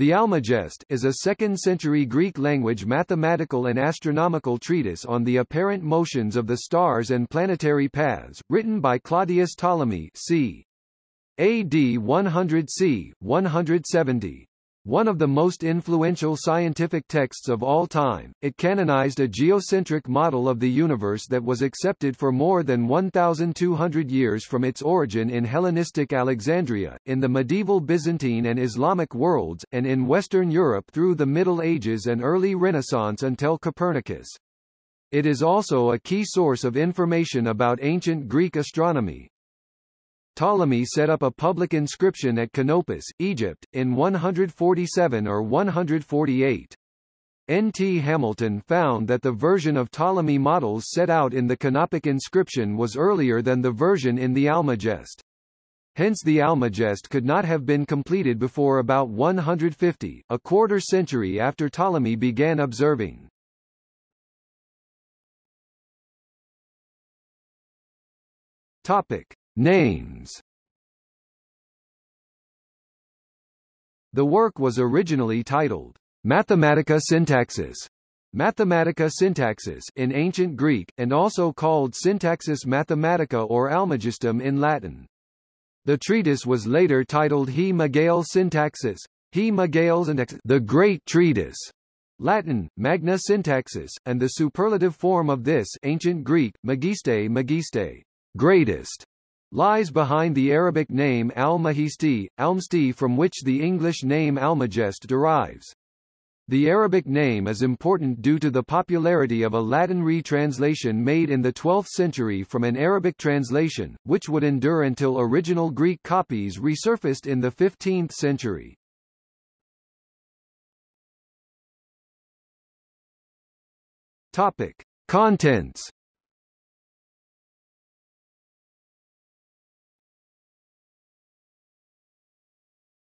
The Almagest is a 2nd-century Greek language mathematical and astronomical treatise on the apparent motions of the stars and planetary paths, written by Claudius Ptolemy c. AD 100 c. 170. One of the most influential scientific texts of all time, it canonized a geocentric model of the universe that was accepted for more than 1,200 years from its origin in Hellenistic Alexandria, in the medieval Byzantine and Islamic worlds, and in Western Europe through the Middle Ages and early Renaissance until Copernicus. It is also a key source of information about ancient Greek astronomy, Ptolemy set up a public inscription at Canopus, Egypt, in 147 or 148. N. T. Hamilton found that the version of Ptolemy models set out in the Canopic inscription was earlier than the version in the Almagest. Hence the Almagest could not have been completed before about 150, a quarter century after Ptolemy began observing. Topic. Names. The work was originally titled Mathematica Syntaxis Mathematica Syntaxis in ancient Greek, and also called Syntaxis Mathematica or Almagestum in Latin. The treatise was later titled He Megale Syntaxis, He Megale Syntaxis, the Great Treatise, Latin, Magna Syntaxis, and the superlative form of this ancient Greek, Magiste Magiste, greatest, lies behind the Arabic name al-Mahisti, Almsti from which the English name Almagest derives. The Arabic name is important due to the popularity of a Latin retranslation made in the 12th century from an Arabic translation, which would endure until original Greek copies resurfaced in the 15th century. Topic. Contents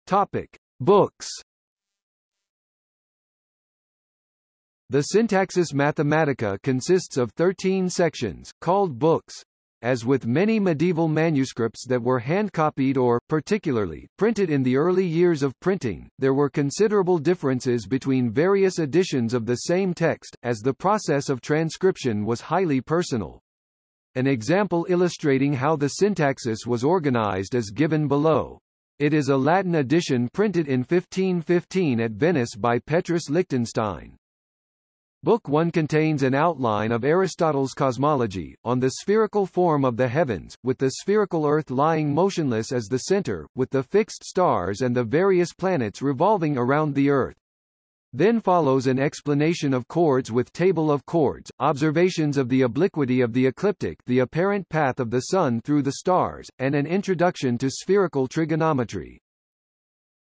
Topic: Books. The Syntaxis Mathematica consists of 13 sections, called books. As with many medieval manuscripts that were hand-copied or, particularly, printed in the early years of printing, there were considerable differences between various editions of the same text, as the process of transcription was highly personal. An example illustrating how the syntaxis was organized is given below. It is a Latin edition printed in 1515 at Venice by Petrus Lichtenstein. Book 1 contains an outline of Aristotle's cosmology, on the spherical form of the heavens, with the spherical Earth lying motionless as the center, with the fixed stars and the various planets revolving around the Earth. Then follows an explanation of chords with table of chords, observations of the obliquity of the ecliptic the apparent path of the Sun through the stars, and an introduction to spherical trigonometry.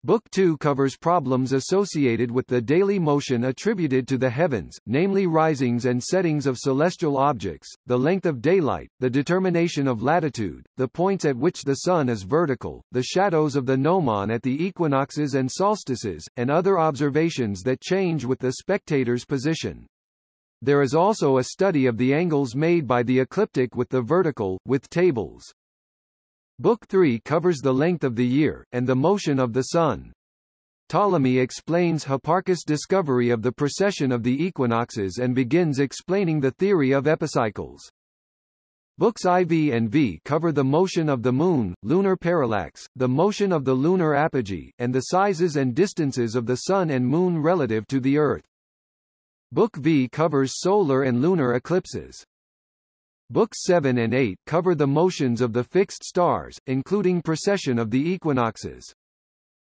Book 2 covers problems associated with the daily motion attributed to the heavens, namely risings and settings of celestial objects, the length of daylight, the determination of latitude, the points at which the sun is vertical, the shadows of the gnomon at the equinoxes and solstices, and other observations that change with the spectator's position. There is also a study of the angles made by the ecliptic with the vertical, with tables. Book 3 covers the length of the year, and the motion of the Sun. Ptolemy explains Hipparchus' discovery of the precession of the equinoxes and begins explaining the theory of epicycles. Books IV and V cover the motion of the Moon, lunar parallax, the motion of the lunar apogee, and the sizes and distances of the Sun and Moon relative to the Earth. Book V covers solar and lunar eclipses. Books 7 and 8 cover the motions of the fixed stars, including precession of the equinoxes.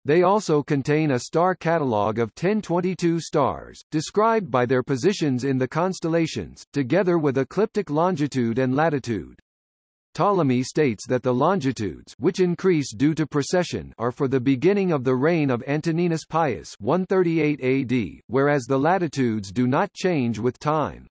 They also contain a star catalogue of 1022 stars, described by their positions in the constellations, together with ecliptic longitude and latitude. Ptolemy states that the longitudes which increase due to precession are for the beginning of the reign of Antoninus Pius 138 AD, whereas the latitudes do not change with time.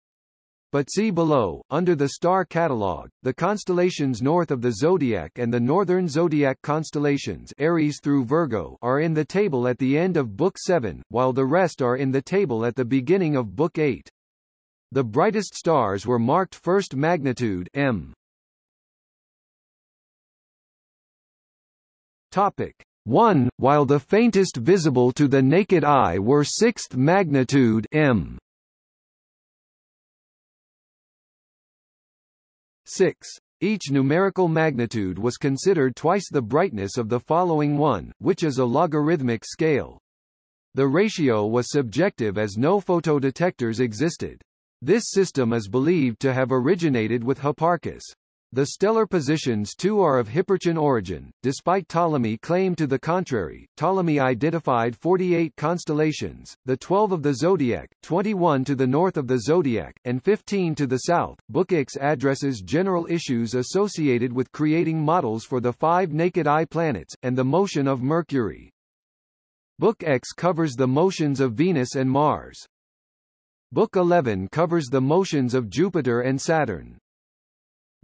But see below, under the star catalogue, the constellations north of the zodiac and the northern zodiac constellations Aries through Virgo are in the table at the end of Book 7, while the rest are in the table at the beginning of Book 8. The brightest stars were marked first magnitude M. Topic: 1, while the faintest visible to the naked eye were sixth magnitude m. 6. Each numerical magnitude was considered twice the brightness of the following one, which is a logarithmic scale. The ratio was subjective as no photodetectors existed. This system is believed to have originated with Hipparchus. The stellar positions too are of Hipparchian origin, despite Ptolemy claim to the contrary. Ptolemy identified 48 constellations, the 12 of the zodiac, 21 to the north of the zodiac, and 15 to the south. Book X addresses general issues associated with creating models for the five naked eye planets, and the motion of Mercury. Book X covers the motions of Venus and Mars. Book 11 covers the motions of Jupiter and Saturn.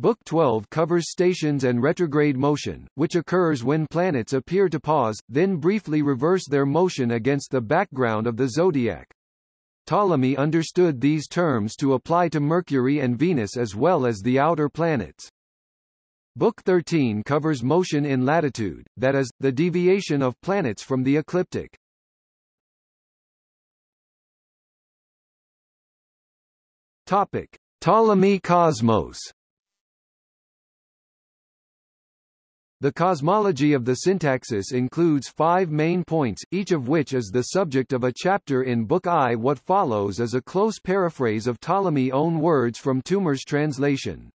Book 12 covers stations and retrograde motion, which occurs when planets appear to pause, then briefly reverse their motion against the background of the zodiac. Ptolemy understood these terms to apply to Mercury and Venus as well as the outer planets. Book 13 covers motion in latitude, that is, the deviation of planets from the ecliptic. Topic. Ptolemy Cosmos The cosmology of the syntaxis includes five main points, each of which is the subject of a chapter in Book I. What follows is a close paraphrase of Ptolemy's own words from Toomer's translation.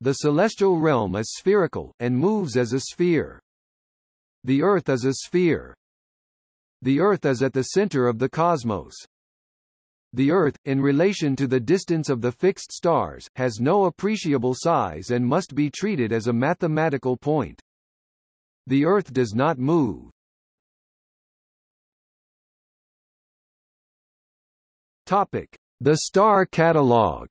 The celestial realm is spherical, and moves as a sphere. The Earth is a sphere. The Earth is at the center of the cosmos. The Earth, in relation to the distance of the fixed stars, has no appreciable size and must be treated as a mathematical point. The Earth does not move. Topic: The star catalog.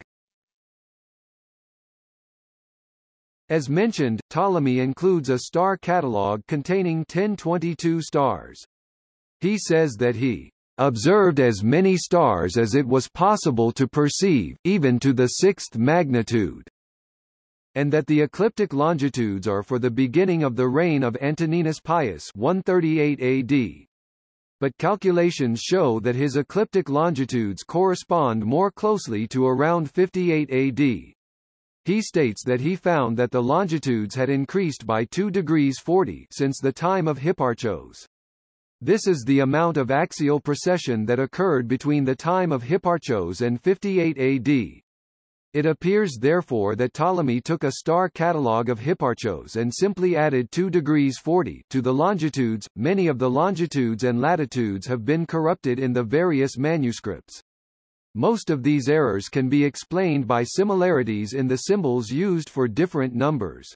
As mentioned, Ptolemy includes a star catalog containing 1022 stars. He says that he observed as many stars as it was possible to perceive, even to the sixth magnitude, and that the ecliptic longitudes are for the beginning of the reign of Antoninus Pius 138 AD. But calculations show that his ecliptic longitudes correspond more closely to around 58 AD. He states that he found that the longitudes had increased by 2 degrees 40 since the time of Hipparchos. This is the amount of axial precession that occurred between the time of Hipparchos and 58 AD. It appears therefore that Ptolemy took a star catalogue of Hipparchos and simply added 2 degrees 40 to the longitudes. Many of the longitudes and latitudes have been corrupted in the various manuscripts. Most of these errors can be explained by similarities in the symbols used for different numbers.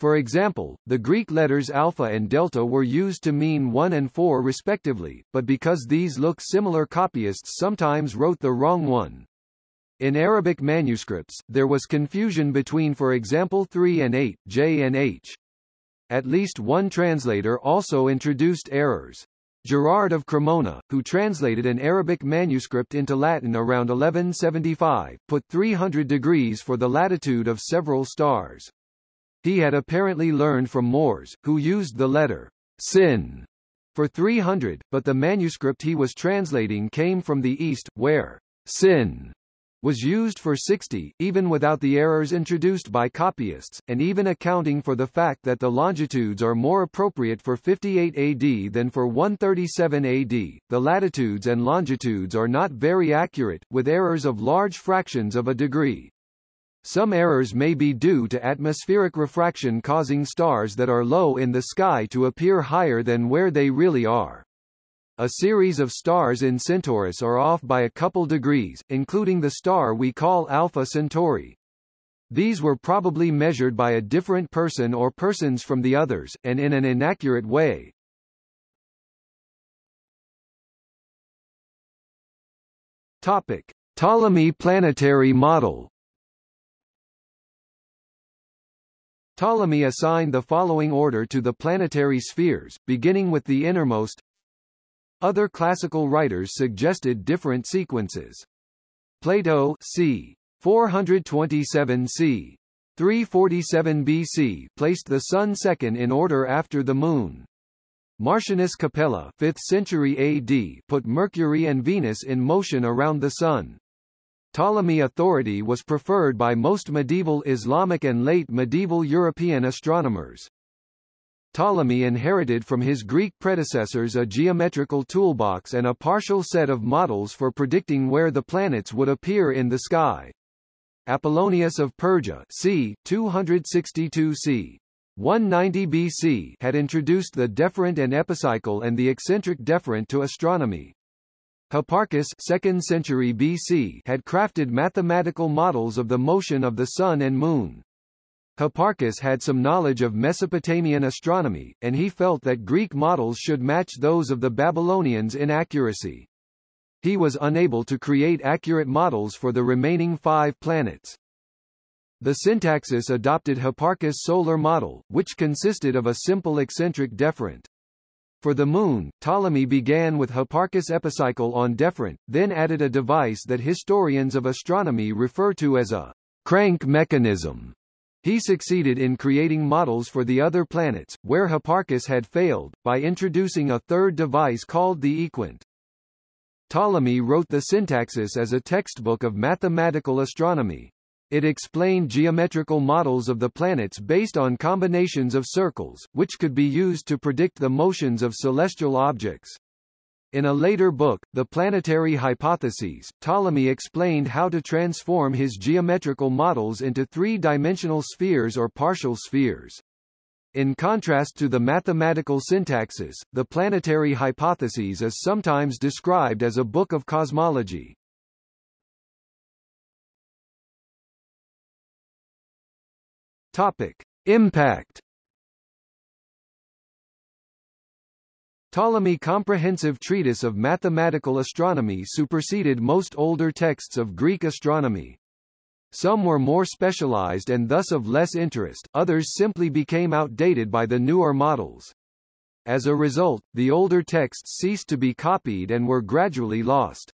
For example, the Greek letters alpha and delta were used to mean 1 and 4 respectively, but because these look similar copyists sometimes wrote the wrong one. In Arabic manuscripts, there was confusion between for example 3 and 8, J and H. At least one translator also introduced errors. Gerard of Cremona, who translated an Arabic manuscript into Latin around 1175, put 300 degrees for the latitude of several stars. He had apparently learned from Moors, who used the letter sin for 300, but the manuscript he was translating came from the East, where sin was used for 60, even without the errors introduced by copyists, and even accounting for the fact that the longitudes are more appropriate for 58 AD than for 137 AD. The latitudes and longitudes are not very accurate, with errors of large fractions of a degree. Some errors may be due to atmospheric refraction causing stars that are low in the sky to appear higher than where they really are. A series of stars in Centaurus are off by a couple degrees, including the star we call Alpha Centauri. These were probably measured by a different person or persons from the others, and in an inaccurate way. Topic. Ptolemy planetary model Ptolemy assigned the following order to the planetary spheres, beginning with the innermost. Other classical writers suggested different sequences. Plato c. 427 c. 347 BC placed the Sun second in order after the Moon. Martianus Capella 5th century AD put Mercury and Venus in motion around the Sun. Ptolemy authority was preferred by most medieval Islamic and late medieval European astronomers. Ptolemy inherited from his Greek predecessors a geometrical toolbox and a partial set of models for predicting where the planets would appear in the sky. Apollonius of Perga c. 262 c. 190 BC had introduced the deferent and epicycle and the eccentric deferent to astronomy. Hipparchus 2nd century BC had crafted mathematical models of the motion of the Sun and Moon. Hipparchus had some knowledge of Mesopotamian astronomy, and he felt that Greek models should match those of the Babylonians in accuracy. He was unable to create accurate models for the remaining five planets. The syntaxis adopted Hipparchus' solar model, which consisted of a simple eccentric deferent. For the Moon, Ptolemy began with Hipparchus' epicycle on deferent, then added a device that historians of astronomy refer to as a crank mechanism. He succeeded in creating models for the other planets, where Hipparchus had failed, by introducing a third device called the equant. Ptolemy wrote the Syntaxis as a textbook of mathematical astronomy. It explained geometrical models of the planets based on combinations of circles, which could be used to predict the motions of celestial objects. In a later book, The Planetary Hypotheses, Ptolemy explained how to transform his geometrical models into three-dimensional spheres or partial spheres. In contrast to the mathematical syntaxis, the planetary hypotheses is sometimes described as a book of cosmology. Topic. Impact Ptolemy comprehensive treatise of mathematical astronomy superseded most older texts of Greek astronomy. Some were more specialized and thus of less interest, others simply became outdated by the newer models. As a result, the older texts ceased to be copied and were gradually lost.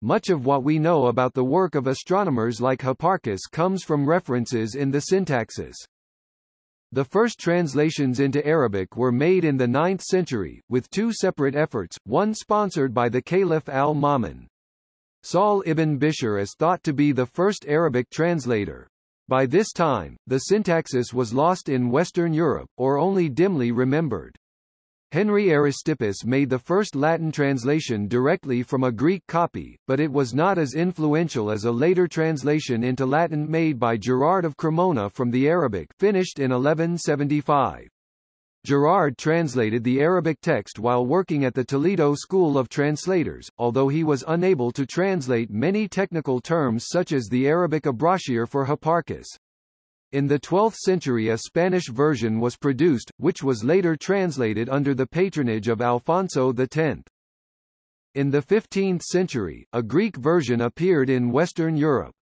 Much of what we know about the work of astronomers like Hipparchus comes from references in the syntaxis. The first translations into Arabic were made in the 9th century, with two separate efforts, one sponsored by the Caliph al-Ma'mun. Sahl ibn Bishr is thought to be the first Arabic translator. By this time, the syntaxis was lost in Western Europe, or only dimly remembered. Henry Aristippus made the first Latin translation directly from a Greek copy, but it was not as influential as a later translation into Latin made by Gerard of Cremona from the Arabic finished in 1175. Gerard translated the Arabic text while working at the Toledo School of Translators, although he was unable to translate many technical terms such as the Arabic abrachir for Hipparchus. In the 12th century a Spanish version was produced, which was later translated under the patronage of Alfonso X. In the 15th century, a Greek version appeared in Western Europe.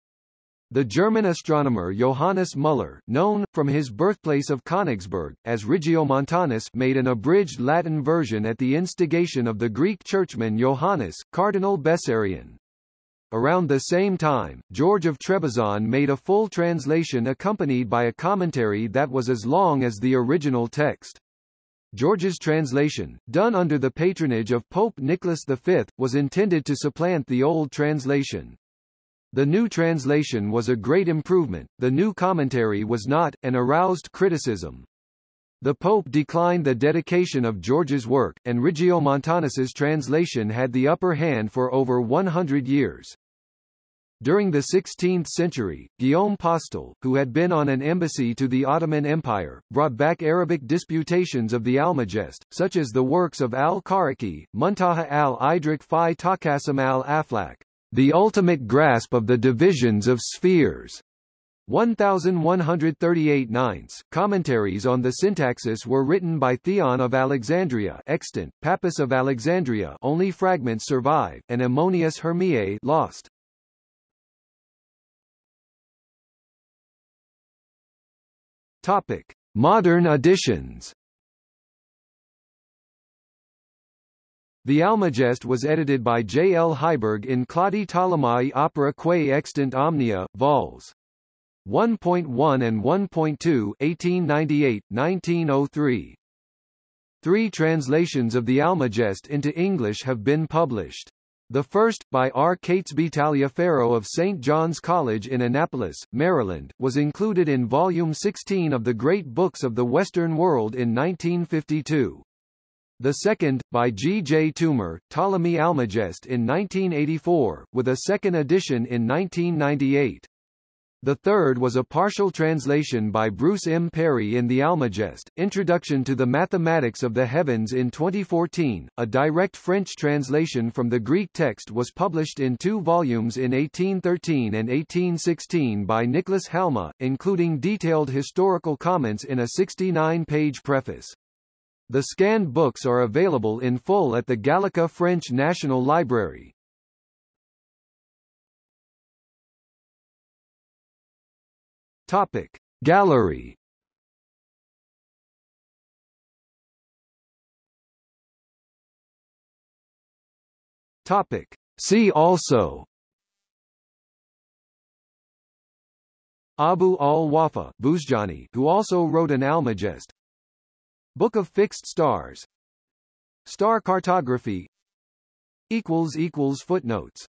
The German astronomer Johannes Müller, known, from his birthplace of Königsberg, as Regiomontanus made an abridged Latin version at the instigation of the Greek churchman Johannes, Cardinal Bessarion. Around the same time, George of Trebizond made a full translation accompanied by a commentary that was as long as the original text. George's translation, done under the patronage of Pope Nicholas V, was intended to supplant the old translation. The new translation was a great improvement, the new commentary was not, and aroused criticism. The Pope declined the dedication of George's work, and Regiomontanus's translation had the upper hand for over 100 years. During the 16th century, Guillaume Postel, who had been on an embassy to the Ottoman Empire, brought back Arabic disputations of the Almagest, such as the works of al-Karaki, Muntaha al-Idrik fi Taqasim al-Aflak, The Ultimate Grasp of the Divisions of Spheres, 1138 ninths. Commentaries on the syntaxis were written by Theon of Alexandria extant, Pappus of Alexandria only fragments survive, and Ammonius Hermiae lost. Topic: Modern editions. The Almagest was edited by J. L. Heiberg in Claudi Ptolemaei Opera Quae Extant Omnia, vols. 1.1 and 1.2 1898, 1903. Three translations of the Almagest into English have been published. The first, by R. Catesby Taliaferro of St. John's College in Annapolis, Maryland, was included in Volume 16 of the Great Books of the Western World in 1952. The second, by G. J. Toomer, Ptolemy Almagest in 1984, with a second edition in 1998. The third was a partial translation by Bruce M. Perry in The Almagest, Introduction to the Mathematics of the Heavens in 2014. A direct French translation from the Greek text was published in two volumes in 1813 and 1816 by Nicholas Halma, including detailed historical comments in a 69-page preface. The scanned books are available in full at the Gallica French National Library. Topic. Gallery. Topic. See also. Abu al-Wafa who also wrote an Almagest. Book of Fixed Stars. Star cartography. Footnotes